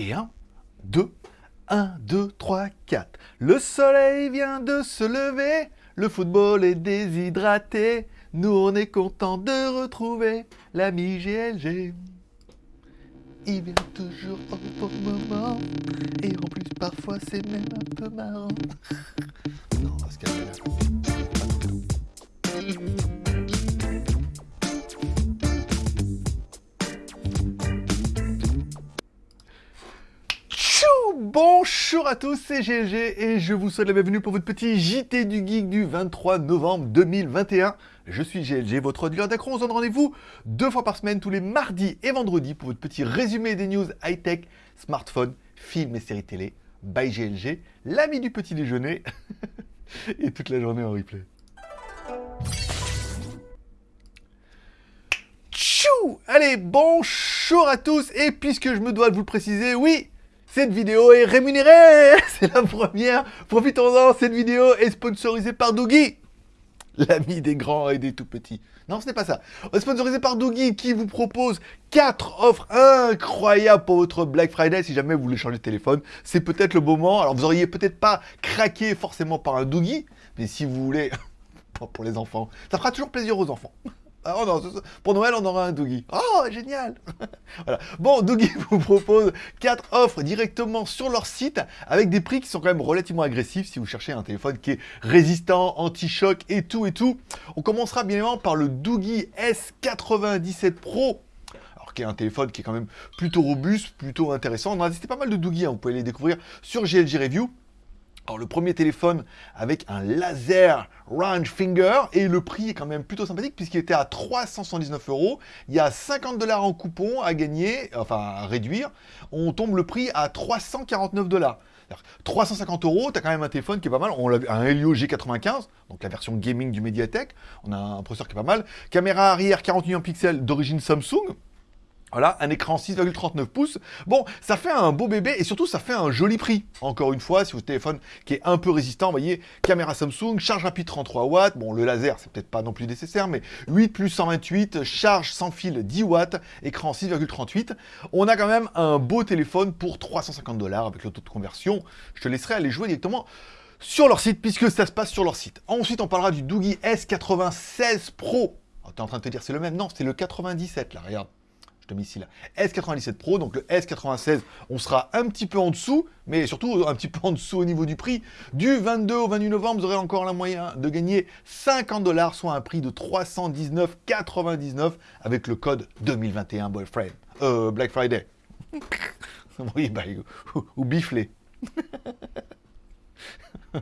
Et 1, 2, 1, 2, 3, 4. Le soleil vient de se lever, le football est déshydraté. Nous, on est content de retrouver l'ami GLG. Il vient toujours au bon moment, et en plus, parfois, c'est même un peu marrant. non, on va se là. Bonjour à tous, c'est GLG et je vous souhaite la bienvenue pour votre petit JT du Geek du 23 novembre 2021. Je suis GLG, votre dealer d'accro. On se donne rendez-vous deux fois par semaine, tous les mardis et vendredis, pour votre petit résumé des news high-tech, smartphones, films et séries télé, by GLG, l'ami du petit déjeuner, et toute la journée en replay. Tchou Allez, bonjour à tous, et puisque je me dois de vous le préciser, oui, cette vidéo est rémunérée C'est la première Profitons-en, cette vidéo est sponsorisée par Doogie L'ami des grands et des tout petits. Non, ce n'est pas ça. On sponsorisé par Doogie qui vous propose 4 offres incroyables pour votre Black Friday si jamais vous voulez changer de téléphone. C'est peut-être le moment. Alors, vous auriez peut-être pas craqué forcément par un Doogie, mais si vous voulez... pour les enfants. Ça fera toujours plaisir aux enfants. Ah, oh non, pour Noël, on aura un Doogie. Oh, génial. Bon, Doogie vous propose 4 offres directement sur leur site avec des prix qui sont quand même relativement agressifs si vous cherchez un téléphone qui est résistant, anti-choc et tout et tout. On commencera bien évidemment par le Doogie S97 Pro qui est un téléphone qui est quand même plutôt robuste, plutôt intéressant. On a testé pas mal de Doogie, hein. vous pouvez les découvrir sur GLG Review. Alors le premier téléphone avec un laser range finger et le prix est quand même plutôt sympathique puisqu'il était à 379 euros. Il y a 50 dollars en coupon à gagner, enfin à réduire. On tombe le prix à 349 dollars. 350 euros, tu quand même un téléphone qui est pas mal. On a un Helio G95, donc la version gaming du Mediatek. On a un processeur qui est pas mal. Caméra arrière 41 pixels d'origine Samsung. Voilà, un écran 6,39 pouces. Bon, ça fait un beau bébé et surtout ça fait un joli prix. Encore une fois, si votre téléphone qui est un peu résistant, vous voyez, caméra Samsung, charge rapide 33 watts. Bon, le laser, c'est peut-être pas non plus nécessaire, mais 8 plus 128, charge sans fil 10 watts, écran 6,38. On a quand même un beau téléphone pour 350 dollars avec le taux de conversion. Je te laisserai aller jouer directement sur leur site puisque ça se passe sur leur site. Ensuite, on parlera du Doogie S96 Pro. Oh, tu es en train de te dire c'est le même? Non, c'est le 97 là, regarde ici là. S97 Pro, donc le S96, on sera un petit peu en dessous, mais surtout un petit peu en dessous au niveau du prix. Du 22 au 28 novembre, vous aurez encore la moyen de gagner 50 dollars, soit un prix de 319,99 avec le code 2021 Boyfriend. Euh, Black Friday. oui, bah, ou, ou biflé.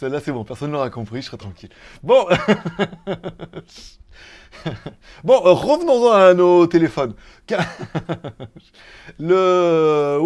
Celle-là, c'est bon, personne l'aura compris, je serai tranquille. Bon Bon, euh, revenons-en à nos téléphones. le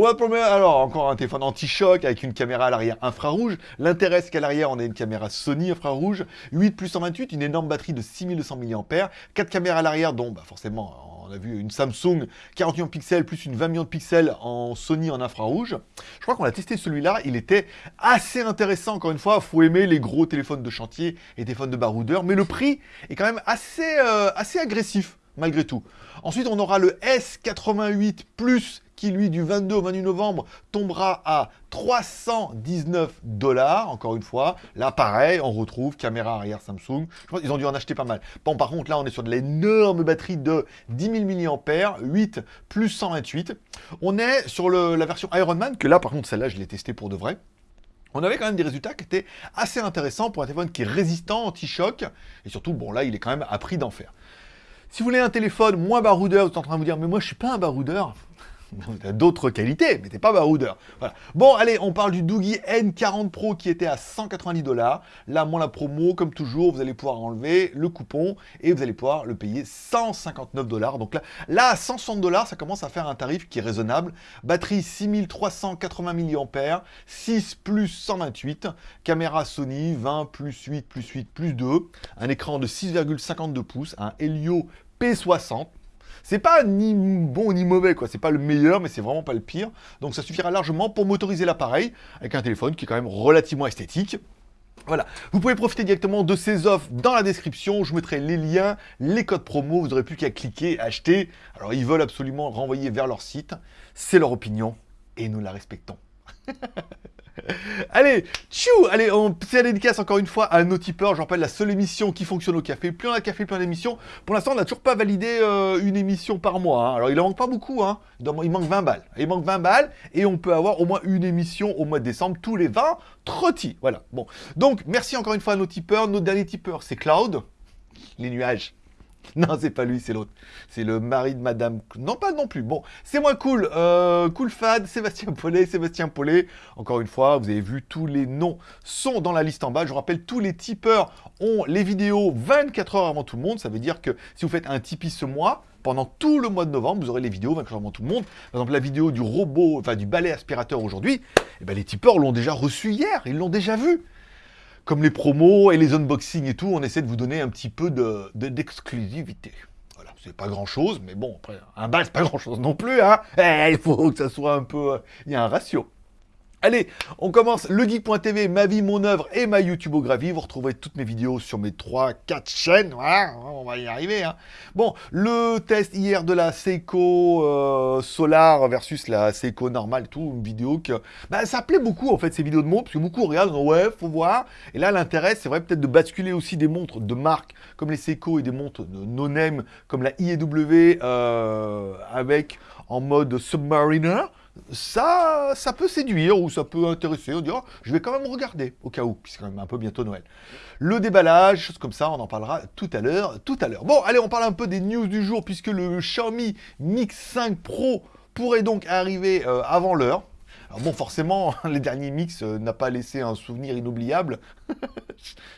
alors encore un téléphone anti-choc avec une caméra à l'arrière infrarouge. L'intérêt, c'est qu'à l'arrière, on a une caméra Sony infrarouge, 8 plus 128, une énorme batterie de 6200 mAh, 4 caméras à l'arrière, dont bah, forcément on a vu une Samsung 48 pixels plus une 20 millions de pixels en Sony en infrarouge. Je crois qu'on a testé celui-là, il était assez intéressant, encore une fois, faut les gros téléphones de chantier et téléphones de baroudeur, mais le prix est quand même assez, euh, assez agressif, malgré tout. Ensuite, on aura le S88 Plus qui lui du 22 au 28 novembre tombera à 319 dollars, encore une fois. Là, pareil, on retrouve caméra arrière Samsung. Je pense qu'ils ont dû en acheter pas mal. Bon, par contre, là, on est sur de l'énorme batterie de 10 000 mAh, 8 plus 128. On est sur la version Ironman, que là, par contre, celle-là, je l'ai testée pour de vrai. On avait quand même des résultats qui étaient assez intéressants pour un téléphone qui est résistant, anti-choc, et surtout, bon, là, il est quand même à prix d'enfer. Si vous voulez un téléphone moins baroudeur, vous êtes en train de vous dire, mais moi, je suis pas un baroudeur d'autres qualités, mais t'es pas baroudeur. Voilà. Bon, allez, on parle du Doogie N40 Pro qui était à 190 dollars. Là, moi, la promo, comme toujours, vous allez pouvoir enlever le coupon et vous allez pouvoir le payer 159 dollars. Donc là, là, à 160 dollars, ça commence à faire un tarif qui est raisonnable. Batterie 6380 mAh, 6 plus 128, caméra Sony 20 plus 8 plus 8 plus 2, un écran de 6,52 pouces, un Helio P60, c'est pas ni bon ni mauvais, quoi. C'est pas le meilleur, mais c'est vraiment pas le pire. Donc ça suffira largement pour motoriser l'appareil avec un téléphone qui est quand même relativement esthétique. Voilà, vous pouvez profiter directement de ces offres dans la description, je mettrai les liens, les codes promo, vous n'aurez plus qu'à cliquer, acheter. Alors ils veulent absolument renvoyer vers leur site, c'est leur opinion, et nous la respectons. Allez, tchou Allez, on fait la dédicace encore une fois à nos tipeurs. Je rappelle, la seule émission qui fonctionne au café. Plus on a café, plus on a d'émissions. Pour l'instant, on n'a toujours pas validé euh, une émission par mois. Hein. Alors, il en manque pas beaucoup. Hein. Il manque 20 balles. Il manque 20 balles et on peut avoir au moins une émission au mois de décembre tous les 20 trottis. Voilà. Bon. Donc, merci encore une fois à nos tipeurs. Nos derniers tipeurs, c'est Cloud, les nuages. Non, c'est pas lui, c'est l'autre. C'est le mari de Madame... Non, pas non plus. Bon, c'est moins cool. Euh, cool Fad, Sébastien Paulet, Sébastien Paulet. Encore une fois, vous avez vu, tous les noms sont dans la liste en bas. Je vous rappelle, tous les tipeurs ont les vidéos 24 heures avant tout le monde. Ça veut dire que si vous faites un Tipeee ce mois, pendant tout le mois de novembre, vous aurez les vidéos 24 heures avant tout le monde. Par exemple, la vidéo du robot, enfin du balai aspirateur aujourd'hui, eh ben, les tipeurs l'ont déjà reçu hier. Ils l'ont déjà vu comme les promos et les unboxings et tout, on essaie de vous donner un petit peu d'exclusivité. De, voilà, c'est pas grand chose, mais bon, après, un bal, c'est pas grand chose non plus, hein. Eh, il faut que ça soit un peu... Euh, il y a un ratio. Allez, on commence le geek.tv, ma vie, mon œuvre et ma YouTubeographie. Vous retrouverez toutes mes vidéos sur mes 3-4 chaînes. Voilà, on va y arriver. Hein. Bon, le test hier de la Seiko euh, Solar versus la Seiko normale, tout, une vidéo que... Bah, ça plaît beaucoup, en fait, ces vidéos de montres, parce que beaucoup regardent, ouais, faut voir. Et là, l'intérêt, c'est vrai peut-être de basculer aussi des montres de marque comme les Seiko et des montres de no-name comme la IEW euh, avec en mode Submariner ça, ça peut séduire ou ça peut intéresser. On dira, je vais quand même regarder au cas où, puisque c'est quand même un peu bientôt Noël. Le déballage, choses comme ça, on en parlera tout à l'heure. Tout à l'heure. Bon, allez, on parle un peu des news du jour, puisque le Xiaomi Mix 5 Pro pourrait donc arriver euh, avant l'heure. Alors bon, forcément, les derniers mix euh, n'a pas laissé un souvenir inoubliable.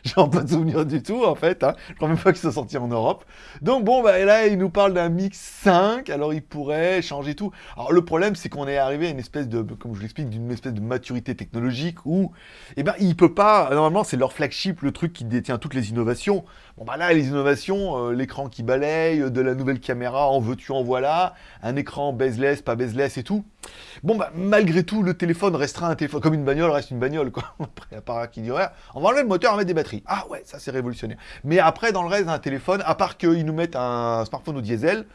J'en pas de souvenir du tout, en fait. Hein. Je crois même pas qu'ils sont sortis en Europe. Donc bon, bah, là, il nous parle d'un mix 5. Alors, il pourrait changer tout. Alors, le problème, c'est qu'on est arrivé à une espèce de, comme je l'explique, d'une espèce de maturité technologique où, eh ben, il peut pas... Normalement, c'est leur flagship, le truc qui détient toutes les innovations. Bon, bah là, les innovations, euh, l'écran qui balaye, de la nouvelle caméra, en veux-tu, en voilà, un écran bezeless, pas bezeless et tout. Bon, bah, malgré tout, le téléphone restera un téléphone. Comme une bagnole reste une bagnole, quoi. Après, à part qui dirait, on va enlever le moteur, on va mettre des batteries. Ah ouais, ça c'est révolutionnaire. Mais après, dans le reste d'un téléphone, à part qu'ils nous mettent un smartphone au diesel,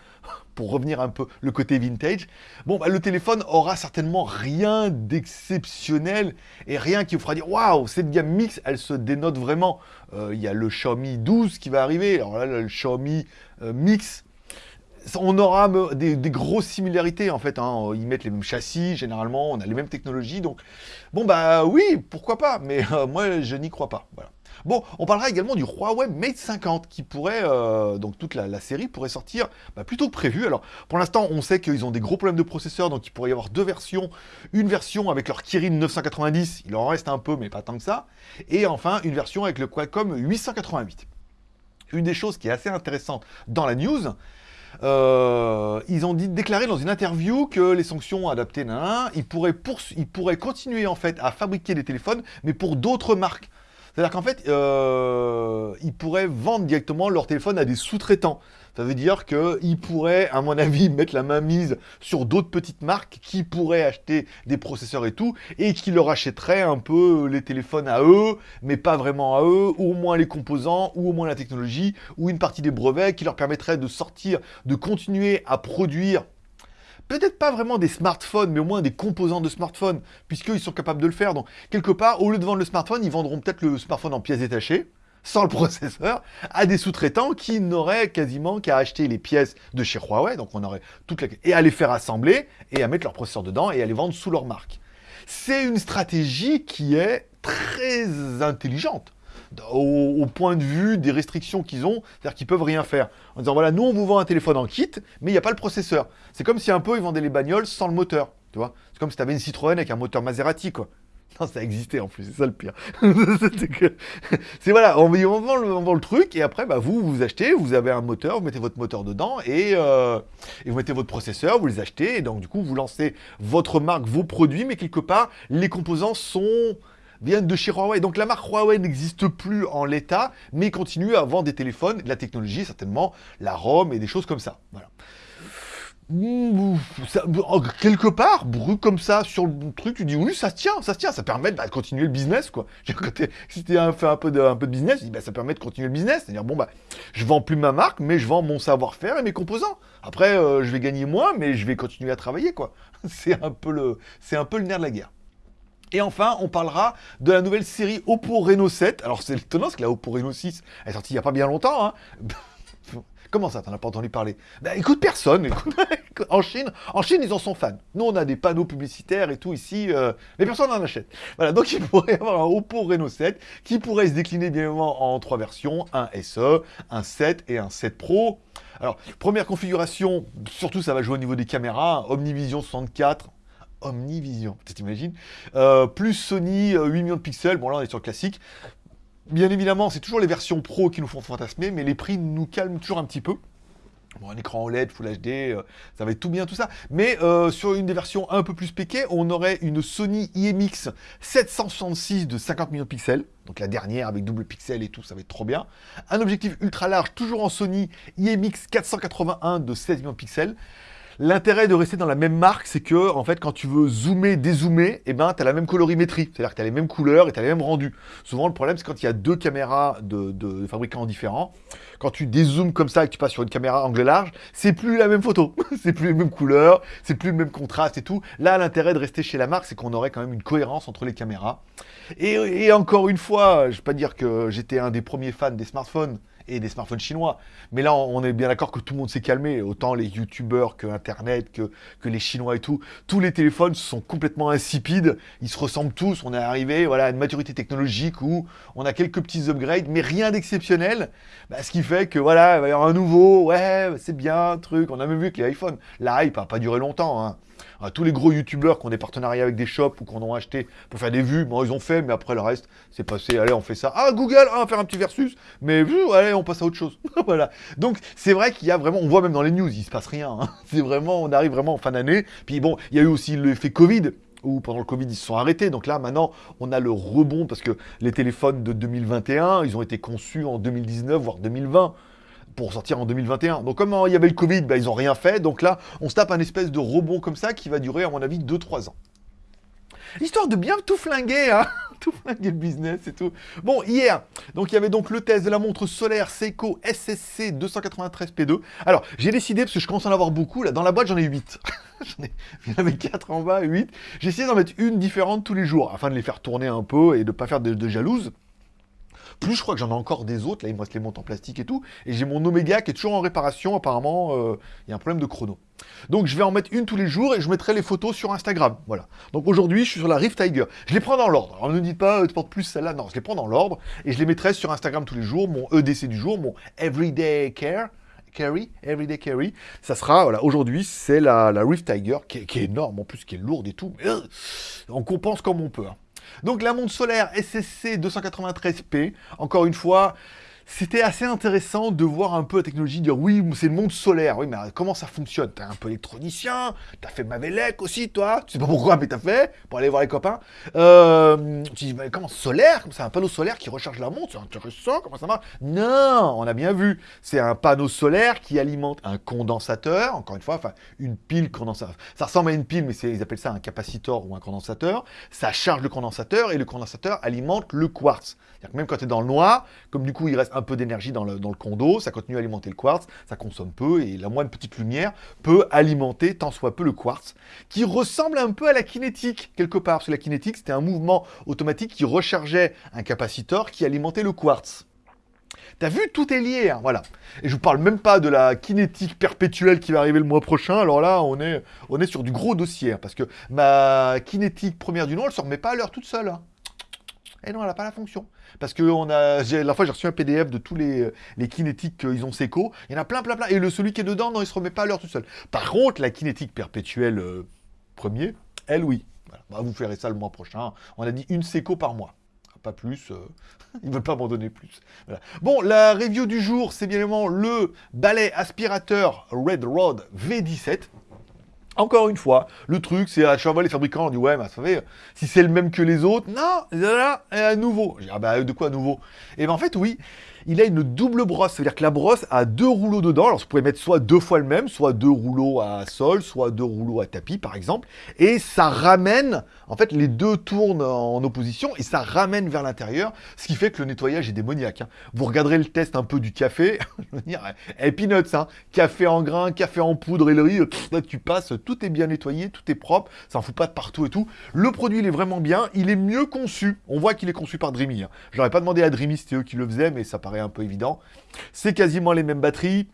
pour revenir un peu le côté vintage, bon, bah, le téléphone aura certainement rien d'exceptionnel et rien qui vous fera dire waouh, cette gamme mix, elle se dénote vraiment. Euh, il y a le Xiaomi 12 qui va arriver, alors là, le Xiaomi euh, Mix, on aura des, grosses similarités en fait. Hein. Ils mettent les mêmes châssis, généralement, on a les mêmes technologies. Donc, bon, bah oui, pourquoi pas, mais euh, moi, je n'y crois pas. Voilà. Bon, on parlera également du Huawei Mate 50 qui pourrait, euh, donc toute la, série pourrait sortir bah, plutôt que prévu. Alors, pour l'instant, on sait qu'ils ont des gros problèmes de processeur, donc il pourrait y avoir deux versions. Une version avec leur Kirin 990, il en reste un peu, mais pas tant que ça. Et enfin, une version avec le Qualcomm 888. Une des choses qui est assez intéressante dans la news, euh, ils ont déclaré dans une interview que les sanctions adaptées, ils, pourraient ils pourraient continuer en fait à fabriquer des téléphones, mais pour d'autres marques. C'est-à-dire qu'en fait, euh, ils pourraient vendre directement leur téléphone à des sous-traitants. Ça veut dire qu'ils pourraient, à mon avis, mettre la main mise sur d'autres petites marques qui pourraient acheter des processeurs et tout, et qui leur achèteraient un peu les téléphones à eux, mais pas vraiment à eux, ou au moins les composants, ou au moins la technologie, ou une partie des brevets qui leur permettrait de sortir, de continuer à produire peut-être pas vraiment des smartphones, mais au moins des composants de smartphones, puisqu'ils sont capables de le faire. Donc, quelque part, au lieu de vendre le smartphone, ils vendront peut-être le smartphone en pièces détachées, sans le processeur, à des sous-traitants qui n'auraient quasiment qu'à acheter les pièces de chez Huawei, donc on aurait toute la... et à les faire assembler, et à mettre leur processeur dedans, et à les vendre sous leur marque. C'est une stratégie qui est très intelligente. Au, point de vue des restrictions qu'ils ont, c'est-à-dire qu'ils peuvent rien faire. En disant, voilà, nous on vous vend un téléphone en kit, mais il n'y a pas le processeur. C'est comme si un peu ils vendaient les bagnoles sans le moteur, tu vois. C'est comme si tu avais une Citroën avec un moteur Maserati, quoi. Non, ça existait en plus, c'est ça le pire. c'est voilà, on, vend le, le, truc, et après, bah, vous, vous achetez, vous avez un moteur, vous mettez votre moteur dedans, et, euh, et, vous mettez votre processeur, vous les achetez, et donc du coup, vous lancez votre marque, vos produits, mais quelque part, les composants sont viennent de chez Huawei. Donc la marque Huawei n'existe plus en l'état, mais continue à vendre des téléphones, de la technologie certainement, la ROM et des choses comme ça. Voilà. Mmh, oh, quelque part, brut comme ça sur le truc, tu dis oui, ça se tient, ça se tient, ça permet bah, de continuer le business, quoi. Si tu fait un peu de, un peu de business, bah, ça permet de continuer le business, c'est-à-dire bon bah, je vends plus ma marque, mais je vends mon savoir-faire et mes composants. Après, euh, je vais gagner moins, mais je vais continuer à travailler, quoi. C'est un peu le, c'est un peu le nerf de la guerre. Et enfin, on parlera de la nouvelle série Oppo Reno 7. Alors c'est étonnant parce que la Oppo Reno 6 elle est sortie il n'y a pas bien longtemps. Hein. Comment ça, t'en as pas entendu parler? Bah écoute, personne. en Chine, en Chine, ils en sont fans. Nous, on a des panneaux publicitaires et tout ici, euh, mais personne n'en achète. Voilà, donc il pourrait y avoir un Oppo Reno 7 qui pourrait se décliner bien évidemment en trois versions, un SE, un 7 et un 7 Pro. Alors, première configuration, surtout ça va jouer au niveau des caméras, Omnivision 64, Omnivision, t'imagines euh, Plus Sony, 8 euh, millions de pixels, bon là on est sur le classique. Bien évidemment, c'est toujours les versions pro qui nous font fantasmer, mais les prix nous calment toujours un petit peu. Bon, un écran OLED, Full HD, euh, ça va être tout bien tout ça. Mais euh, sur une des versions un peu plus péquées, on aurait une Sony IMX 766 de 50 millions de pixels. Donc la dernière avec double pixel et tout, ça va être trop bien. Un objectif ultra large, toujours en Sony IMX 481 de 16 millions de pixels. L'intérêt de rester dans la même marque, c'est que, en fait, quand tu veux zoomer, dézoomer, eh ben, tu as la même colorimétrie. C'est-à-dire que tu as les mêmes couleurs et tu les mêmes rendus. Souvent, le problème, c'est quand il y a deux caméras de, fabricants différents. Quand tu dézoomes comme ça et que tu passes sur une caméra angle large, c'est plus la même photo. c'est plus les mêmes couleurs, c'est plus le même contraste et tout. Là, l'intérêt de rester chez la marque, c'est qu'on aurait quand même une cohérence entre les caméras. Et, et encore une fois, je ne vais pas dire que j'étais un des premiers fans des smartphones, et des smartphones chinois. Mais là, on est bien d'accord que tout le monde s'est calmé, autant les youtubeurs que Internet, que, les Chinois et tout. Tous les téléphones sont complètement insipides, ils se ressemblent tous, on est arrivé voilà, à une maturité technologique où on a quelques petits upgrades, mais rien d'exceptionnel. Bah, ce qui fait que voilà, il va y avoir un nouveau, ouais, c'est bien, truc. On a même vu que les iPhones, la hype n'a pas duré longtemps. Hein tous les gros youtubeurs qui ont des partenariats avec des shops ou qu'on ont acheté pour faire des vues, bon, ils ont fait, mais après le reste, c'est passé, allez, on fait ça. Ah, Google, ah, on va faire un petit versus, mais allez, on passe à autre chose. voilà. Donc, c'est vrai qu'il y a vraiment, on voit même dans les news, il se passe rien. Hein. C'est vraiment, on arrive vraiment en fin d'année. Puis bon, il y a eu aussi l'effet Covid où pendant le Covid, ils se sont arrêtés. Donc là, maintenant, on a le rebond parce que les téléphones de 2021, ils ont été conçus en 2019, voire 2020 pour sortir en 2021. Donc comme il y avait le Covid, bah, ils n'ont rien fait. Donc là, on se tape un espèce de rebond comme ça qui va durer, à mon avis, 2-3 ans. Histoire de bien tout flinguer, hein tout flinguer le business et tout. Bon, hier, donc il y avait donc le test de la montre solaire Seiko SSC 293P2. Alors, j'ai décidé, parce que je commence à en avoir beaucoup, là, dans la boîte, j'en ai 8. j'en ai, il y en avait 4 en bas, 8. J'ai essayé d'en mettre une différente tous les jours, afin de les faire tourner un peu et de ne pas faire de, de jalouse. Plus, je crois que j'en ai encore des autres. Là, il me reste les montres en plastique et tout. Et j'ai mon Omega qui est toujours en réparation. Apparemment, euh, il y a un problème de chrono. Donc, je vais en mettre une tous les jours et je mettrai les photos sur Instagram. Voilà. Donc, aujourd'hui, je suis sur la Rift Tiger. Je les prends dans l'ordre. Alors, ne dites pas, euh, tu plus celle-là. Non, je les prends dans l'ordre et je les mettrai sur Instagram tous les jours. Mon EDC du jour, mon Everyday Care. Carry, Everyday Carry. Ça sera, voilà, aujourd'hui, c'est la, Rift Tiger, qui est, énorme, en plus, qui est lourde et tout. Euh, on compense comme on peut. Hein. Donc la montre solaire SSC 293P, encore une fois, c'était assez intéressant de voir un peu la technologie dire oui, c'est le monde solaire. Oui, mais comment ça fonctionne? T'es un peu électronicien, t'as fait Mavelec aussi, toi. Tu sais pas pourquoi, mais t'as fait pour aller voir les copains. Euh, tu dis, mais comment solaire? C'est un panneau solaire qui recharge la montre, c'est intéressant, comment ça marche? Non, on a bien vu. C'est un panneau solaire qui alimente un condensateur, encore une fois, enfin, une pile condensateur. Ça ressemble à une pile, mais ils appellent ça un capacitor ou un condensateur. Ça charge le condensateur et le condensateur alimente le quartz. Que même quand tu es dans le noir, comme du coup il reste un peu d'énergie dans le, condo, ça continue à alimenter le quartz, ça consomme peu, et la moindre petite lumière peut alimenter tant soit peu le quartz, qui ressemble un peu à la kinétique, quelque part, parce que la kinétique c'était un mouvement automatique qui rechargeait un capaciteur qui alimentait le quartz. T'as vu, tout est lié, hein, voilà. Et je vous parle même pas de la kinétique perpétuelle qui va arriver le mois prochain. Alors là, on est, on est sur du gros dossier, hein, parce que ma kinétique première du nom, elle se remet pas à l'heure toute seule. Hein. Et non, elle n'a pas la fonction. Parce que on a, la fois, j'ai reçu un PDF de tous les, les kinétiques qu'ils ont Seco. Il y en a plein, plein, plein. Et le celui qui est dedans, non, il se remet pas à l'heure tout seul. Par contre, la kinétique perpétuelle euh, premier, elle, oui. Bah, vous ferez ça le mois prochain. On a dit une Seco par mois. Pas plus. Euh, ils ne veulent pas m'en donner plus. Bon, la review du jour, c'est bien évidemment le balai aspirateur Red Rod V17. Encore une fois, le truc, c'est à chaque fois les fabricants disent ouais, mais vous savez, si c'est le même que les autres, non, là, à nouveau. Je dis, ah bah de quoi nouveau? Et ben en fait, oui, il a une double brosse. C'est-à-dire que la brosse a deux rouleaux dedans. Alors, vous pouvez mettre soit deux fois le même, soit deux rouleaux à sol, soit deux rouleaux à tapis, par exemple. Et ça ramène, en fait, les deux tournent en opposition et ça ramène vers l'intérieur, ce qui fait que le nettoyage est démoniaque. Hein. Vous regarderez le test un peu du café, je veux dire, et peanuts, hein. café en grain, café en poudre et le riz, là, tu passes, tout est bien nettoyé, tout est propre, ça en fout pas de partout et tout. Le produit, il est vraiment bien, il est mieux conçu. On voit qu'il est conçu par Dreamy. Hein. Je n'aurais pas demandé à Dreamy, c'était eux qui le faisaient, mais ça paraît un peu évident. C'est quasiment les mêmes batteries,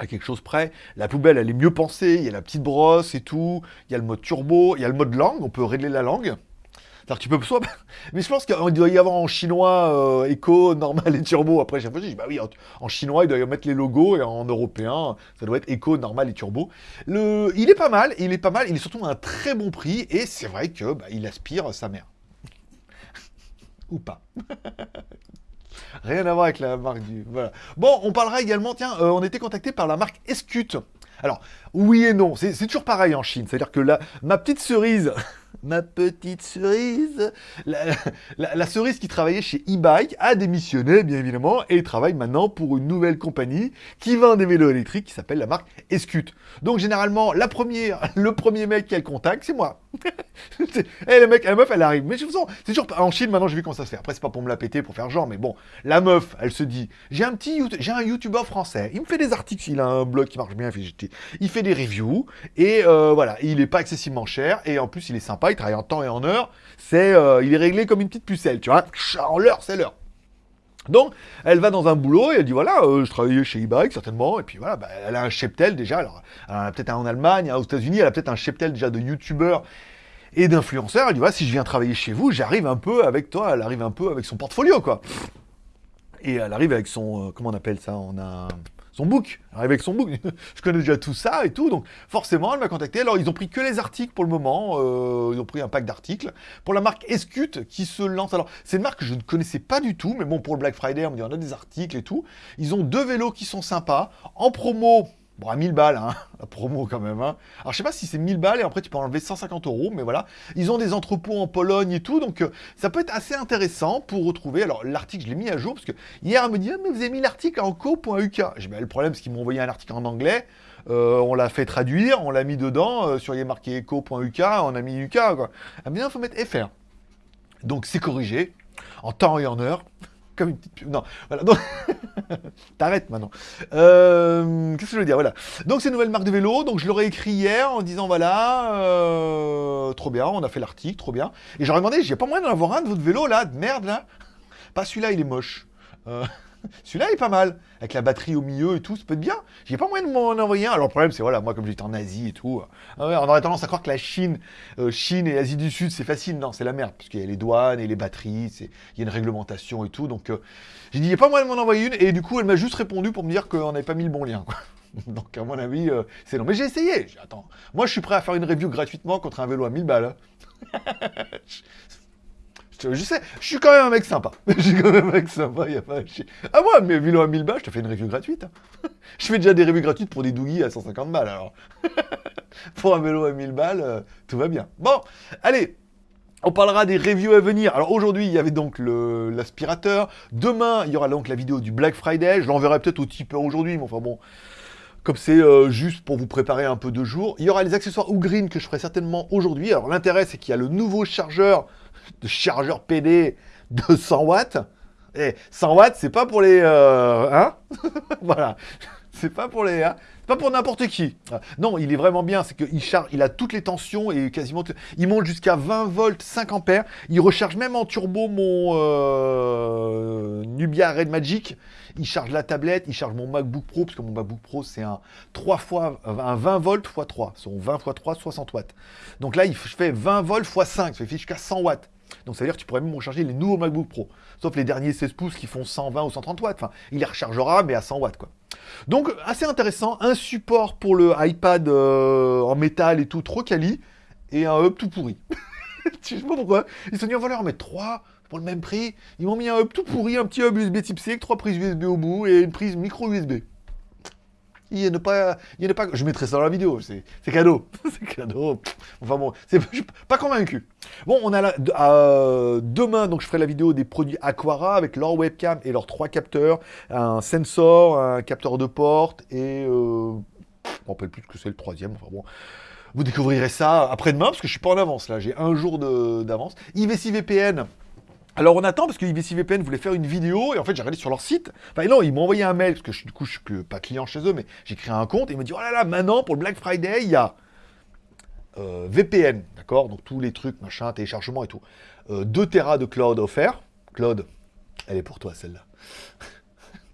à quelque chose près. La poubelle, elle est mieux pensée, il y a la petite brosse et tout, il y a le mode turbo, il y a le mode langue, on peut régler la langue. cest tu peux soit... Mais je pense qu'il doit y avoir en chinois éco, euh, normal et turbo. Après, j'ai dit, bah oui, en, chinois, il doit y mettre les logos, et en européen, ça doit être éco, normal et turbo. Le... Il est pas mal, il est pas mal, il est surtout à un très bon prix, et c'est vrai que bah, il aspire sa mère. Ou pas. Rien à voir avec la marque du... Voilà. Bon, on parlera également, tiens, euh, on était contacté par la marque Escute. Alors, oui et non, c'est toujours pareil en Chine. C'est-à-dire que la, ma petite cerise ma petite cerise. La, cerise qui travaillait chez e-bike a démissionné, bien évidemment, et travaille maintenant pour une nouvelle compagnie qui vend des vélos électriques qui s'appelle la marque Escute. Donc généralement, la première, le premier mec qu'elle contacte, c'est moi. et le mec, la meuf, elle arrive. Mais toute façon, c'est toujours en Chine, maintenant, j'ai vu comment ça se fait. Après, c'est pas pour me la péter, pour faire genre, mais bon, la meuf, elle se dit, j'ai un petit, j'ai un youtubeur français, il me fait des articles, il a un blog qui marche bien, il fait des reviews, et euh, voilà, il est pas excessivement cher, et en plus, il est sympa, il travaille en temps et en heure, c'est, euh, il est réglé comme une petite pucelle, tu vois, en l'heure, c'est l'heure. Donc, elle va dans un boulot et elle dit voilà, euh, je travaillais chez e-bike certainement, et puis voilà, bah, elle a un cheptel déjà, alors peut-être en Allemagne, aux États-Unis, elle a peut-être un cheptel déjà de youtubeurs et d'influenceurs. Elle dit voilà, si je viens travailler chez vous, j'arrive un peu avec toi, elle arrive un peu avec son portfolio quoi. Et elle arrive avec son, comment on appelle ça? On a son book, avec son book. je connais déjà tout ça et tout, donc forcément, elle m'a contacté. Alors, ils ont pris que les articles pour le moment, euh, ils ont pris un pack d'articles. Pour la marque Escute, qui se lance, alors, c'est une marque que je ne connaissais pas du tout, mais bon, pour le Black Friday, on me dit, on a des articles et tout. Ils ont deux vélos qui sont sympas, en promo, Bon, à 1000 balles, hein, la promo quand même. Hein. Alors, je sais pas si c'est 1000 balles et après tu peux enlever 150 euros, mais voilà. Ils ont des entrepôts en Pologne et tout, donc euh, ça peut être assez intéressant pour retrouver. Alors, l'article, je l'ai mis à jour parce que hier, elle me dit ah, mais vous avez mis l'article en co.uk. J'ai dit Le problème, c'est qu'ils m'ont envoyé un article en anglais. Euh, on l'a fait traduire, on l'a mis dedans. Euh, sur il a marqué eco.uk, on a mis UK. Quoi. Ah, bien, il faut mettre FR. Donc, c'est corrigé en temps et en heure une petite pub. Non, voilà. Donc, t'arrêtes maintenant. Euh, qu'est-ce que je veux dire Voilà. Donc, c'est une nouvelle marque de vélo. Donc, je l'aurais écrit hier en disant voilà, euh, trop bien, on a fait l'article, trop bien. Et j'aurais demandé, j'ai pas moyen d'en avoir un de votre vélo là, de merde là Pas celui-là, il est moche. Euh, celui-là est pas mal, avec la batterie au milieu et tout, ça peut être bien. J'ai pas moyen de m'en envoyer un. Alors le problème, c'est voilà, moi comme j'étais en Asie et tout, euh, on aurait tendance à croire que la Chine, euh, Chine et Asie du Sud, c'est facile. Non, c'est la merde, parce qu'il y a les douanes et les batteries, il y a une réglementation et tout. Donc euh, j'ai dit, il n'y a pas moyen de m'en envoyer une. Et du coup, elle m'a juste répondu pour me dire qu'on n'avait pas mis le bon lien. Donc à mon avis, c'est non. Mais j'ai essayé. Attends, moi je suis prêt à faire une review gratuitement contre un vélo à 1000 balles. Hein. Je sais, je suis quand même un mec sympa. Je suis quand même un mec sympa, y a pas... Ah moi, mes vélos à 1000 balles, je te fais une review gratuite. Hein. Je fais déjà des reviews gratuites pour des douilles à 150 balles, alors. pour un vélo à 1000 balles, euh, tout va bien. Bon, allez, on parlera des reviews à venir. Alors aujourd'hui, il y avait donc l'aspirateur. Demain, il y aura donc la vidéo du Black Friday. Je l'enverrai peut-être au tipeur aujourd'hui, mais enfin bon, comme c'est euh, juste pour vous préparer un peu de jour. Il y aura les accessoires Ugreen que je ferai certainement aujourd'hui. Alors l'intérêt, c'est qu'il y a le nouveau chargeur de chargeur PD de 100 watts. Et 100 watts, c'est pas pour les... Euh, hein Voilà. C'est pas pour les... Hein pas pour n'importe qui. Non, il est vraiment bien, c'est qu'il charge, il a toutes les tensions et quasiment... Il monte jusqu'à 20 volts, 5 ampères. Il recharge même en turbo mon euh, Nubia Red Magic. Il charge la tablette, il charge mon MacBook Pro, parce que mon MacBook Pro, c'est un 3 fois, un 20 volts x 3. Son 20 x 3, 60 watts. Donc là, il fait 20 volts x 5, ça fait jusqu'à 100 watts. Donc ça veut dire que tu pourrais même recharger les nouveaux MacBook Pro. Sauf les derniers 16 pouces qui font 120 ou 130 watts. Enfin, il les rechargera, mais à 100 watts, quoi. Donc, assez intéressant. Un support pour le iPad euh, en métal et tout, trop quali. Et un hub tout pourri. Je sais pas pourquoi. Ils se sont dit, on va leur mettre 3 pour le même prix. Ils m'ont mis un hub tout pourri, un petit hub USB type C avec 3 prises USB au bout et une prise micro USB. Il a pas, il pas, je mettrai ça dans la vidéo, c'est cadeau, c'est cadeau. Enfin bon, c'est pas convaincu. Bon, on a euh, demain, donc je ferai la vidéo des produits Aquara avec leur webcam et leurs trois capteurs, un sensor, un capteur de porte et... Euh, je me rappelle plus que c'est le troisième, enfin bon... Vous découvrirez ça après-demain, parce que je suis pas en avance, là. J'ai un jour d'avance. IVC VPN, alors on attend parce que IVC VPN voulait faire une vidéo et en fait j'ai regardé sur leur site. Enfin non, ils m'ont envoyé un mail parce que du coup je suis pas client chez eux, mais j'ai créé un compte et ils m'ont dit oh là là maintenant pour le Black Friday il y a euh, VPN, d'accord Donc tous les trucs, machin, téléchargement et tout. 2 euh, Tera de cloud offert. Claude, elle est pour toi celle-là.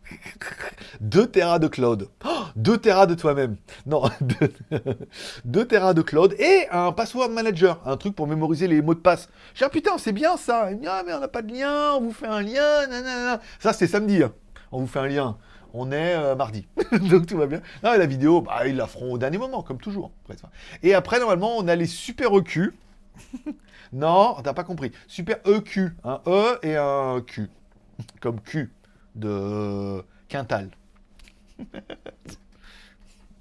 2 Tera de cloud. 2 Tera de toi-même. Non, 2 Tera de cloud et un password manager, un truc pour mémoriser les mots de passe. J'ai dit, ah, putain, c'est bien ça. Ah, mais on n'a pas de lien, on vous fait un lien, nanana. Ça, c'est samedi. Hein. On vous fait un lien. On est euh, mardi. Donc tout va bien. Non, la vidéo, bah, ils la feront au dernier moment, comme toujours. Et après, normalement, on a les super EQ. non, t'as pas compris. Super EQ. Un E et un Q. Comme Q de Quintal.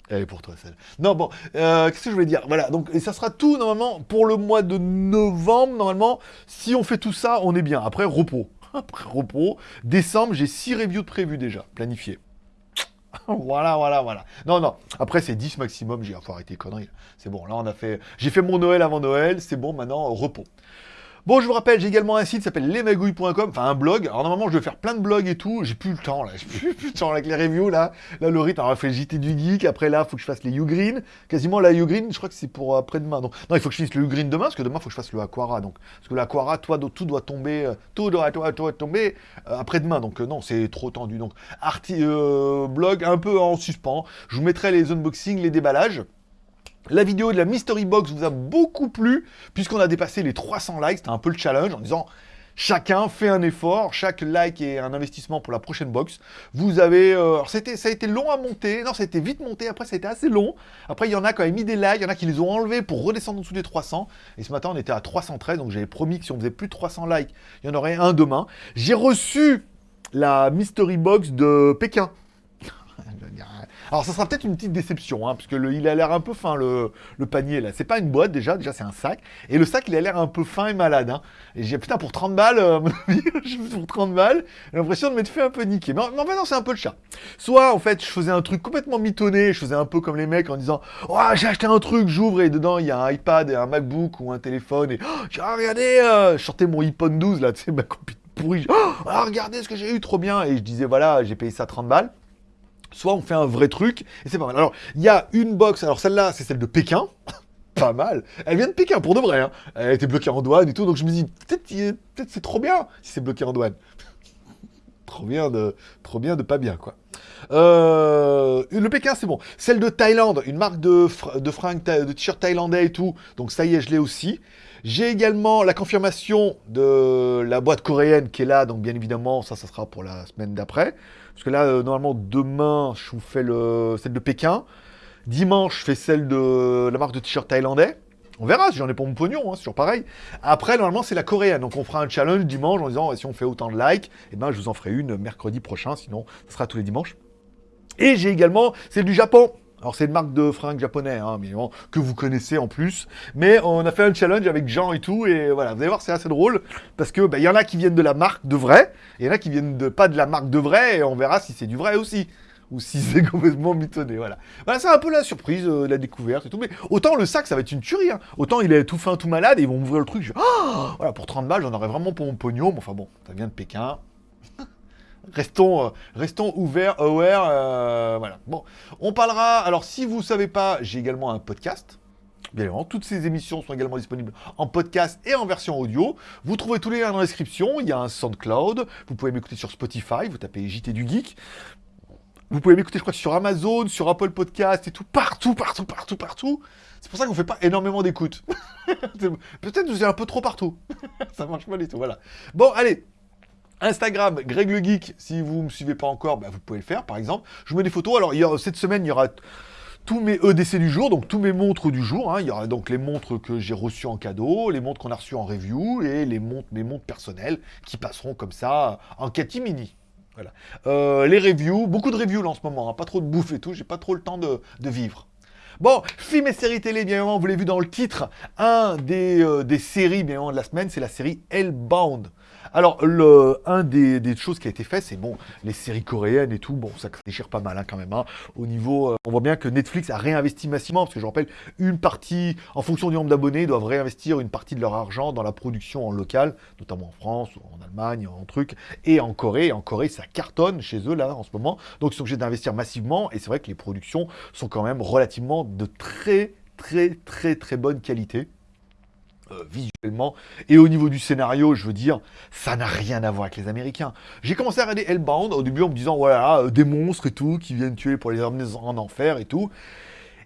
Elle est pour toi, celle. Non, bon, euh, qu'est-ce que je voulais dire? Voilà, donc, et ça sera tout, normalement, pour le mois de novembre, normalement. Si on fait tout ça, on est bien. Après, repos. Après, repos. Décembre, j'ai 6 reviews de prévues déjà, planifiées. voilà, voilà, voilà. Non, non. Après, c'est 10 maximum. J'ai, faut arrêter les conneries. C'est bon. Là, on a fait. J'ai fait mon Noël avant Noël. C'est bon. Maintenant, repos. Bon, je vous rappelle, j'ai également un site qui s'appelle lesmagouilles.com, enfin un blog. Alors normalement, je vais faire plein de blogs et tout. J'ai plus le temps là, j'ai plus, le temps avec les reviews là. Là, le rythme, alors fait le JT du geek. Après là, faut que je fasse les Ugreen. Quasiment la Ugreen, je crois que c'est pour après-demain. Donc non, il faut que je finisse le Ugreen demain parce que demain, il faut que je fasse le Aquara. Donc parce que l'Aquara, toi, tout doit tomber, euh, tout doit, tomber euh, après-demain. Donc euh, non, c'est trop tendu. Donc arti blog un peu en suspens. Je vous mettrai les unboxings, les déballages. La vidéo de la Mystery Box vous a beaucoup plu, puisqu'on a dépassé les 300 likes, c'était un peu le challenge, en disant chacun fait un effort, chaque like est un investissement pour la prochaine box. Vous avez... Euh, ça a été long à monter, non, ça a été vite monté, après ça a été assez long. Après, il y en a qui ont mis des likes, il y en a qui les ont enlevés pour redescendre en dessous des 300. Et ce matin, on était à 313, donc j'avais promis que si on faisait plus de 300 likes, il y en aurait un demain. J'ai reçu la Mystery Box de Pékin. Alors ça sera peut-être une petite déception, hein, parce que il a l'air un peu fin le, panier là. C'est pas une boîte déjà, déjà c'est un sac. Et le sac il a l'air un peu fin et malade. Hein. Et j'ai putain pour 30 balles, euh, pour 30 balles, j'ai l'impression de m'être fait un peu niquer. Mais, en fait non c'est un peu le chat. Soit en fait je faisais un truc complètement mitonné, je faisais un peu comme les mecs en disant Oh j'ai acheté un truc, j'ouvre et dedans il y a un iPad et un MacBook ou un téléphone et oh, j'ai regardé, euh, je sortais mon iPhone 12 là, tu sais ma copine pourrie. Oh, regardez ce que j'ai eu, trop bien. Et je disais voilà, j'ai payé ça 30 balles soit on fait un vrai truc, et c'est pas mal. Alors, il y a une box, alors celle-là, c'est celle de Pékin, pas mal. Elle vient de Pékin, pour de vrai, hein. Elle était bloquée en douane et tout, donc je me dis, peut-être peut c'est trop bien si c'est bloqué en douane. trop bien de, trop bien de pas bien, quoi. Euh, le Pékin, c'est bon. Celle de Thaïlande, une marque de, de fringues, de t-shirt thaïlandais et tout. Donc ça y est, je l'ai aussi. J'ai également la confirmation de la boîte coréenne qui est là. Donc bien évidemment, ça, ça sera pour la semaine d'après. Parce que là, euh, normalement, demain, je vous fais le, celle de Pékin. Dimanche, je fais celle de la marque de t-shirt thaïlandais. On verra si j'en ai pour mon pognon, hein, c'est toujours pareil. Après, normalement, c'est la coréenne. Donc, on fera un challenge dimanche en disant si on fait autant de likes, eh ben, je vous en ferai une mercredi prochain. Sinon, ce sera tous les dimanches. Et j'ai également celle du Japon. Alors c'est une marque de fringues japonais, hein, mais que vous connaissez en plus. Mais on a fait un challenge avec Jean et tout, et voilà, vous allez voir, c'est assez drôle, parce que bah, il y en a qui viennent de la marque de vrai, et il y en a qui viennent de, pas de la marque de vrai, et on verra si c'est du vrai aussi. Ou si c'est complètement mitonné, voilà. Voilà, c'est un peu la surprise, euh, la découverte et tout. Mais autant le sac, ça va être une tuerie. Hein. Autant il est tout fin, tout malade, et ils vont ouvrir le truc. Je... Oh voilà, pour 30 balles, j'en aurais vraiment pour mon pognon. Mais enfin bon, ça vient de Pékin. Restons, euh, restons ouverts, aware, euh, voilà. Bon, on parlera, alors si vous ne savez pas, j'ai également un podcast. Bien évidemment, toutes ces émissions sont également disponibles en podcast et en version audio. Vous trouvez tous les liens dans la description. Il y a un SoundCloud. Vous pouvez m'écouter sur Spotify. Vous tapez JT du Geek. Vous pouvez m'écouter, je crois, sur Amazon, sur Apple Podcast et tout. Partout, partout, partout, partout. C'est pour ça qu'on ne fait pas énormément d'écoute. Peut-être que vous êtes un peu trop partout. ça marche pas du tout, voilà. Bon, allez, Instagram, Greg le Geek, si vous ne me suivez pas encore, bah, vous pouvez le faire par exemple. Je mets des photos, alors cette semaine il y aura tous mes EDC du jour, donc tous mes montres du jour. Hein. Il y aura donc les montres que j'ai reçues en cadeau, les montres qu'on a reçues en review et les montres, mes montres personnelles qui passeront comme ça en catimini. Voilà. Euh, les reviews, beaucoup de reviews là en ce moment, hein. pas trop de bouffe et tout, j'ai pas trop le temps de, vivre. Bon, film et séries télé, bien évidemment, vous l'avez vu dans le titre, un des, euh, des séries, bien évidemment, de la semaine, c'est la série Hellbound. Alors, le, un des, choses qui a été fait, c'est bon, les séries coréennes et tout, bon, ça déchire pas mal hein, quand même. Hein. Au niveau, euh, on voit bien que Netflix a réinvesti massivement, parce que je rappelle, une partie, en fonction du nombre d'abonnés, doivent réinvestir une partie de leur argent dans la production en local, notamment en France, en Allemagne, en truc, et en Corée. En Corée, ça cartonne chez eux là en ce moment, donc ils sont obligés d'investir massivement, et c'est vrai que les productions sont quand même relativement de très très très très bonne qualité. Euh, visuellement. Et au niveau du scénario, je veux dire, ça n'a rien à voir avec les Américains. J'ai commencé à regarder Hellbound au début en me disant, voilà, euh, des monstres et tout, qui viennent tuer pour les emmener en enfer et tout.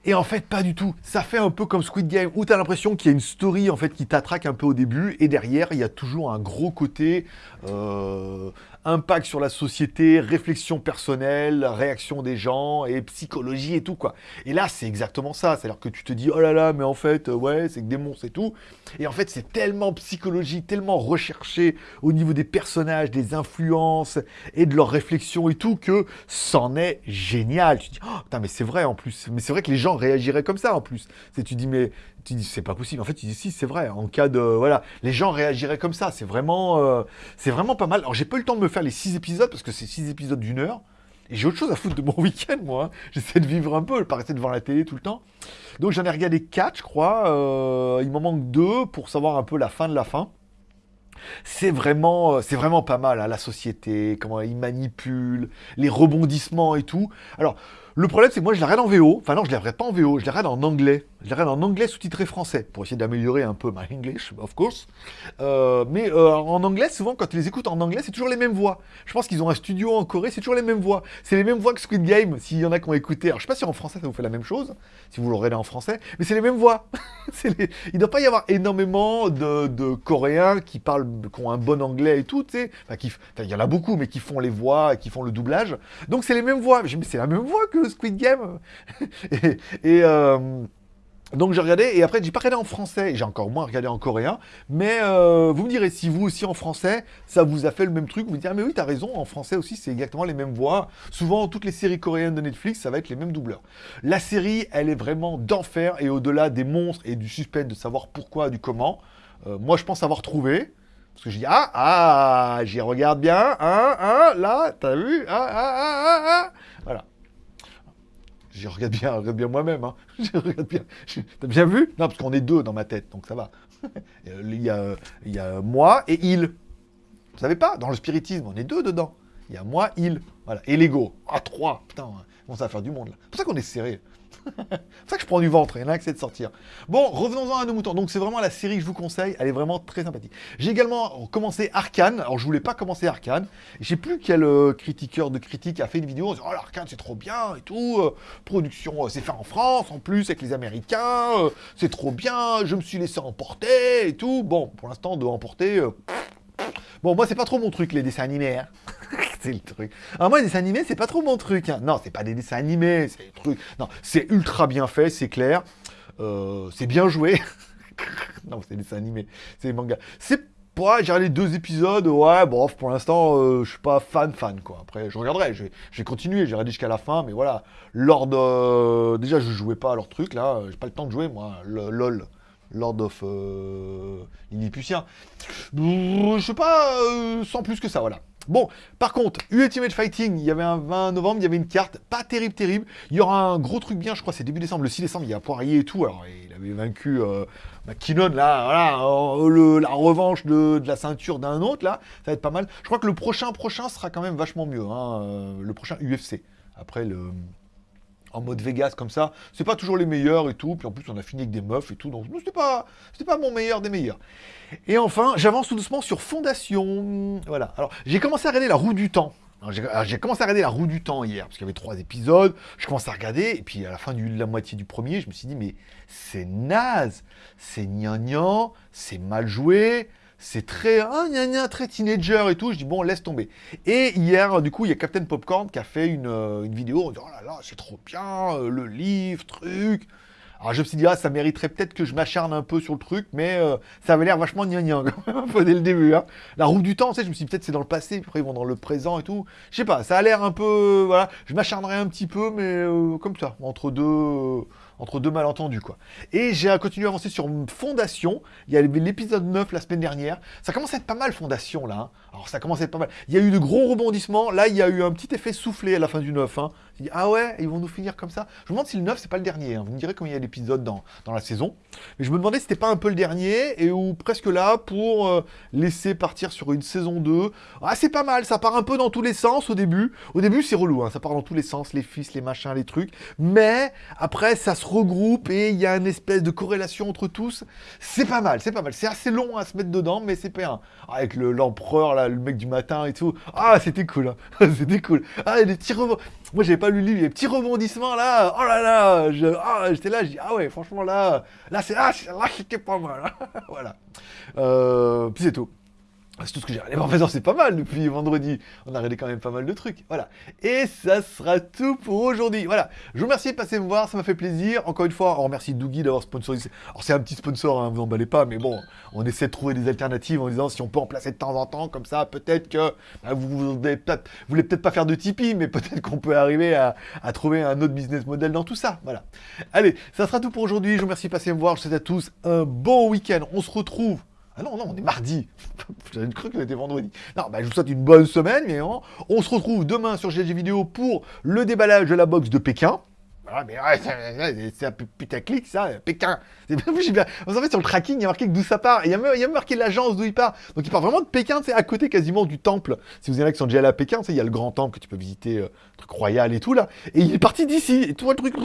Et en fait, pas du tout. Ça fait un peu comme Squid Game, où tu as l'impression qu'il y a une story en fait qui t'attraque un peu au début, et derrière, il y a toujours un gros côté euh, impact sur la société, réflexion personnelle, réaction des gens, et psychologie et tout, quoi. Et là, c'est exactement ça. C'est-à-dire que tu te dis, oh là là, mais en fait, euh, ouais, c'est que des monstres et tout. Et en fait, c'est tellement psychologique, tellement recherché au niveau des personnages, des influences, et de leurs réflexions et tout, que c'en est génial. Tu te dis, oh, putain, mais c'est vrai en plus. Mais c'est vrai que les gens réagiraient comme ça en plus. Tu dis, mais c'est pas possible. En fait, tu dis, si, c'est vrai. En cas de, voilà, les gens réagiraient comme ça. C'est vraiment, euh, c'est vraiment pas mal. Alors, j'ai pas eu le temps de me faire les six épisodes parce que c'est six épisodes d'une heure. Et j'ai autre chose à foutre de mon week-end, moi. Hein. J'essaie de vivre un peu, pas rester devant la télé tout le temps. Donc j'en ai regardé quatre, je crois. Euh, il m'en manque deux pour savoir un peu la fin de la fin. C'est vraiment, euh, c'est vraiment pas mal, hein, la société, comment ils manipulent, les rebondissements et tout. Alors, le problème, c'est que moi, je la regarde en VO. Enfin, non, je la regarde pas en VO, je la regarde en anglais. Je la regarde en anglais sous-titré français, pour essayer d'améliorer un peu my English, of course. Euh, mais euh, en anglais, souvent, quand tu les écoutes en anglais, c'est toujours les mêmes voix. Je pense qu'ils ont un studio en Corée, c'est toujours les mêmes voix. C'est les mêmes voix que Squid Game, s'il y en a qui ont écouté. Alors, je sais pas si en français, ça vous fait la même chose, si vous le regardez en français, mais c'est les mêmes voix. Il ne doit pas y avoir énormément de, Coréens qui parlent, qui ont un bon anglais et tout. Enfin, il y en a beaucoup, mais qui font les voix, qui font le doublage. Donc, c'est les mêmes voix. Mais c'est la même voix que Squid Game. et... Euh, donc j'ai regardé, et après j'ai pas regardé en français, j'ai encore moins regardé en coréen, mais euh, vous me direz si vous aussi en français, ça vous a fait le même truc, vous me direz ah mais oui t'as raison, en français aussi c'est exactement les mêmes voix, souvent toutes les séries coréennes de Netflix ça va être les mêmes doubleurs. La série elle est vraiment d'enfer, et au-delà des monstres et du suspense de savoir pourquoi, du comment, euh, moi je pense avoir trouvé, parce que je dis ah ah, j'y regarde bien, hein, hein, là, t'as vu, ah, ah, ah, ah, ah. Je regarde bien, regarde bien moi-même. Hein. Je regarde bien. T'as bien vu? Non, parce qu'on est deux dans ma tête, donc ça va. il, y a, il y a moi et il. Vous savez pas? Dans le spiritisme, on est deux dedans. Il y a moi, il. Voilà. Et l'ego. Ah, trois. Putain, on va faire du monde. C'est pour ça qu'on est serré. c'est ça que je prends du ventre, il y en un qui de sortir. Bon, revenons-en à nos moutons. Donc c'est vraiment la série que je vous conseille, elle est vraiment très sympathique. J'ai également commencé Arkane, alors je voulais pas commencer Arkane. Je sais plus quel euh, critiqueur de critique a fait une vidéo en disant « Oh l'Arkane c'est trop bien et tout, euh, production euh, c'est fait en France en plus avec les Américains, c'est trop bien, je me suis laissé emporter et tout. » Bon, pour l'instant de emporter... Bon, moi c'est pas trop mon truc les dessins animés. Hein. c'est le truc. Moi, les dessins animés, c'est pas trop mon truc. Hein. Non, c'est pas des dessins animés, c'est des trucs... Non, c'est ultra bien fait, c'est clair. Euh, c'est bien joué. non, c'est des dessins animés, c'est des mangas. C'est pas, j'ai regardé deux épisodes, ouais, bon, pour l'instant, euh, je suis pas fan, fan, quoi. Après, je regarderai, je vais continuer, j'ai regardé jusqu'à la fin, mais voilà. Lord, de... déjà, je jouais pas à leur truc, là, j'ai pas le temps de jouer, moi, le, LOL. Lord of euh, Lilliputien. Je sais pas, euh, sans plus que ça, voilà. Bon, par contre, Ultimate Fighting, il y avait un 20 novembre, il y avait une carte, pas terrible, terrible. Il y aura un gros truc bien, je crois, c'est début décembre, le 6 décembre, il y a Poirier et tout. Alors, il avait vaincu euh, là, voilà, euh, la revanche de, la ceinture d'un autre, là, ça va être pas mal. Je crois que le prochain, prochain sera quand même vachement mieux, hein, euh, le prochain UFC. Après, le en mode Vegas comme ça, c'est pas toujours les meilleurs et tout, puis en plus on a fini avec des meufs et tout, donc c'était pas, pas mon meilleur des meilleurs. Et enfin, j'avance tout doucement sur Fondation, voilà. Alors, j'ai commencé à regarder La Roue du Temps. J'ai commencé à regarder La Roue du Temps hier, parce qu'il y avait trois épisodes, je commence à regarder, et puis à la fin de la moitié du premier, je me suis dit, mais c'est naze, c'est gnangnan, c'est mal joué, c'est très, ah, gna, très teenager et tout. Je dis, bon, laisse tomber. Et hier, du coup, il y a Captain Popcorn qui a fait une, euh, vidéo en disant, oh là là, c'est trop bien, euh, le livre, truc. Alors je me suis dit, ah, ça mériterait peut-être que je m'acharne un peu sur le truc, mais euh, ça avait l'air vachement gnangnan, dès le début. Hein. La roue du temps, tu sais, je me suis dit, peut-être c'est dans le passé, puis après ils vont dans le présent et tout. Je sais pas, ça a l'air un peu, voilà, je m'acharnerai un petit peu, mais comme ça, entre deux entre deux malentendus, quoi. Et j'ai continué à avancer sur Fondation. Il y a l'épisode 9 la semaine dernière. Ça commence à être pas mal, Fondation, là. Hein. Alors, ça commence à être pas mal. Il y a eu de gros rebondissements. Là, il y a eu un petit effet soufflé à la fin du 9. Hein. Ah ouais, ils vont nous finir comme ça. Je me demande si le 9, c'est pas le dernier. Hein. Vous me direz combien il y a d'épisodes dans, dans la saison. Mais je me demandais si c'était pas un peu le dernier, et ou presque là, pour euh, laisser partir sur une saison 2. Ah, c'est pas mal. Ça part un peu dans tous les sens au début. Au début, c'est relou. Hein. Ça part dans tous les sens, les fils, les machins, les trucs. Mais après, ça se regroupe et il y a une espèce de corrélation entre tous. C'est pas mal, c'est pas mal. C'est assez long à se mettre dedans, mais c'est pas un. Avec l'empereur, là, le mec du matin et tout. Ah, c'était cool. Hein. c'était cool. Ah, des petits. Moi, j'avais pas lu le livre, les petits rebondissements là. Oh là là. Ah, j'étais là, je dis, ah ouais, franchement, là, là, c'est ah, là, c'était pas mal. Hein. voilà. Euh, puis c'est tout. C'est tout ce que j'ai regardé. En c'est pas mal depuis vendredi. On a regardé quand même pas mal de trucs. Voilà. Et ça sera tout pour aujourd'hui. Voilà. Je vous remercie de passer me voir. Ça m'a fait plaisir. Encore une fois, on remercie Doogie d'avoir sponsorisé. Alors, c'est un petit sponsor, hein, vous emballez pas. Mais bon, on essaie de trouver des alternatives en disant si on peut en placer de temps en temps. Comme ça, peut-être que bah, vous, vous, voulez peut-être pas faire de Tipeee. Mais peut-être qu'on peut arriver à, à, trouver un autre business model dans tout ça. Voilà. Allez, ça sera tout pour aujourd'hui. Je vous remercie de passer me voir. Je vous souhaite à tous un bon week-end. On se retrouve ah non, non, on est mardi. J'avais cru qu'on était vendredi. Non, bah, je vous souhaite une bonne semaine, mais on se retrouve demain sur GLG Vidéo pour le déballage de la boxe de Pékin. Ah, mais ouais, c'est un putaclic, ça, Pékin. Bien... En fait, sur le tracking, il y a marqué d'où ça part. Il y a marqué l'agence d'où il part. Donc, il part vraiment de Pékin, c'est à côté quasiment du temple. Si vous avez qui sont déjà à Pékin, il y a le grand temple que tu peux visiter, euh, truc royal et tout, là. Et il est parti d'ici. Et tout le truc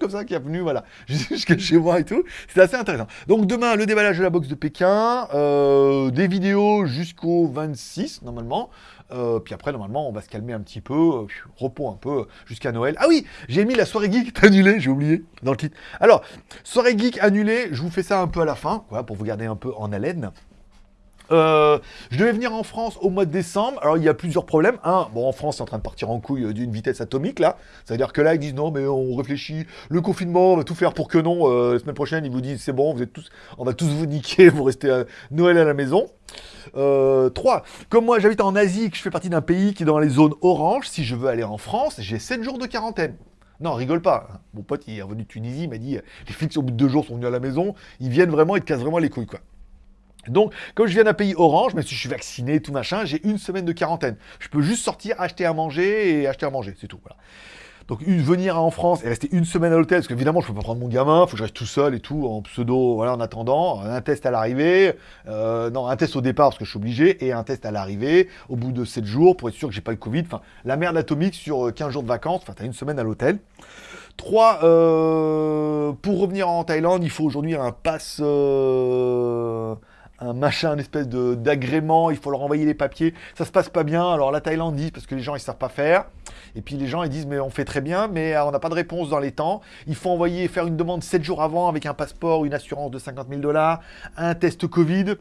comme ça qui est venu, voilà, jusqu'à chez moi et tout. C'est assez intéressant. Donc, demain, le déballage de la boxe de Pékin. Euh, des vidéos jusqu'au 26, normalement. Euh, puis après, normalement, on va se calmer un petit peu, repos un peu, jusqu'à Noël. Ah oui, j'ai mis la soirée geek annulée, j'ai oublié, dans le titre. Alors, soirée geek annulée, je vous fais ça un peu à la fin, pour vous garder un peu en haleine. Euh, je devais venir en France au mois de décembre. Alors, il y a plusieurs problèmes. Un, bon, en France, c'est en train de partir en couille d'une vitesse atomique, là. C'est-à-dire que là, ils disent non, mais on réfléchit. Le confinement, on va tout faire pour que non. la semaine prochaine, ils vous disent c'est bon, vous êtes tous, on va tous vous niquer, vous restez à Noël à la maison. Euh, 3. Comme moi, j'habite en Asie, que je fais partie d'un pays qui est dans les zones orange, si je veux aller en France, j'ai 7 jours de quarantaine. Non, rigole pas. Mon pote, est revenu de Tunisie, il m'a dit, les flics, au bout de deux jours, sont venus à la maison, ils viennent vraiment, ils te cassent vraiment les couilles. Donc, comme je viens d'un pays orange, mais si je suis vacciné, tout machin, j'ai une semaine de quarantaine. Je peux juste sortir, acheter à manger et acheter à manger, c'est tout. Voilà. Donc venir en France et rester une semaine à l'hôtel, parce qu'évidemment je peux pas prendre mon gamin, il faut que je reste tout seul et tout, en pseudo, voilà, en attendant, un test à l'arrivée, euh, non, un test au départ parce que je suis obligé, et un test à l'arrivée, au bout de 7 jours, pour être sûr que j'ai pas le Covid, enfin, la merde atomique sur 15 euh, jours de vacances, enfin, t'as une semaine à l'hôtel. 3. Euh, pour revenir en Thaïlande, il faut aujourd'hui un pass un machin, une espèce d'agrément, il faut leur envoyer les papiers. Ça se passe pas bien. Alors la Thaïlande dit, parce que les gens ils savent pas faire. Et puis les gens ils disent, mais on fait très bien, mais euh, on n'a pas de réponse dans les temps. Il faut envoyer, faire une demande 7 jours avant avec un passeport, une assurance de 50 000 dollars, un test Covid.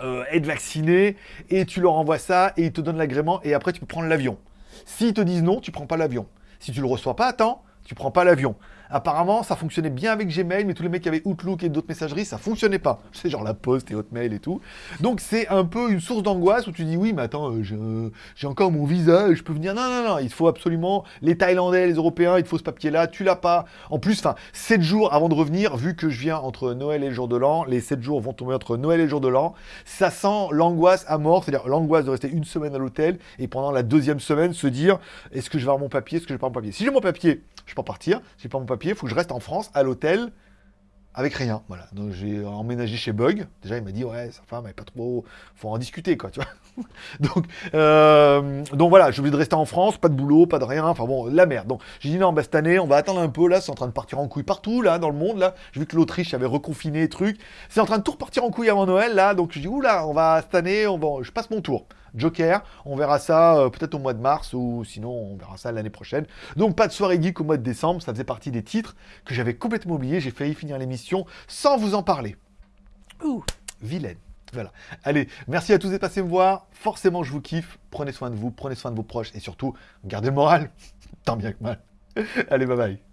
Euh, être vacciné et tu leur envoies ça et ils te donnent l'agrément et après tu peux prendre l'avion. S'ils te disent non, tu prends pas l'avion. Si tu le reçois pas temps, tu prends pas l'avion. Apparemment, ça fonctionnait bien avec Gmail, mais tous les mecs qui avaient Outlook et d'autres messageries, ça fonctionnait pas. C'est genre la Poste et Hotmail et tout. Donc c'est un peu une source d'angoisse où tu dis oui, mais attends, euh, j'ai encore mon visa, je peux venir. Non, non, non, il faut absolument les Thaïlandais, les Européens, il faut ce papier-là, tu l'as pas. En plus, enfin, 7 jours avant de revenir, vu que je viens entre Noël et le jour de l'an, les 7 jours vont tomber entre Noël et le jour de l'an, ça sent l'angoisse à mort, c'est-à-dire l'angoisse de rester une semaine à l'hôtel et pendant la deuxième semaine se dire est-ce que je vais avoir mon papier, est-ce que je vais pas mon papier? Si j'ai mon papier, je peux partir. Si j'ai pas mon papier, il faut que je reste en France à l'hôtel avec rien. Voilà. Donc j'ai emménagé chez Bug. Déjà, il m'a dit ouais, sa femme, elle pas trop. Faut en discuter, quoi, tu vois. donc, euh, donc voilà, j'ai oublié de rester en France, pas de boulot, pas de rien. Enfin bon, la merde. Donc j'ai dit non, bah, cette année, on va attendre un peu. Là, c'est en train de partir en couille partout, là, dans le monde. Là, j'ai vu que l'Autriche avait reconfiné, truc. C'est en train de tout repartir en couille avant Noël, là. Donc je dis oula, on va cette année, on va, je passe mon tour. Joker. On verra ça euh, peut-être au mois de mars ou sinon on verra ça l'année prochaine. Donc pas de soirée geek au mois de décembre, ça faisait partie des titres que j'avais complètement oublié. J'ai failli finir l'émission sans vous en parler. Ouh, vilaine. Voilà. Allez, merci à tous d'être passés me voir. Forcément, je vous kiffe. Prenez soin de vous, prenez soin de vos proches et surtout, gardez le moral. Tant bien que mal. Allez, bye bye.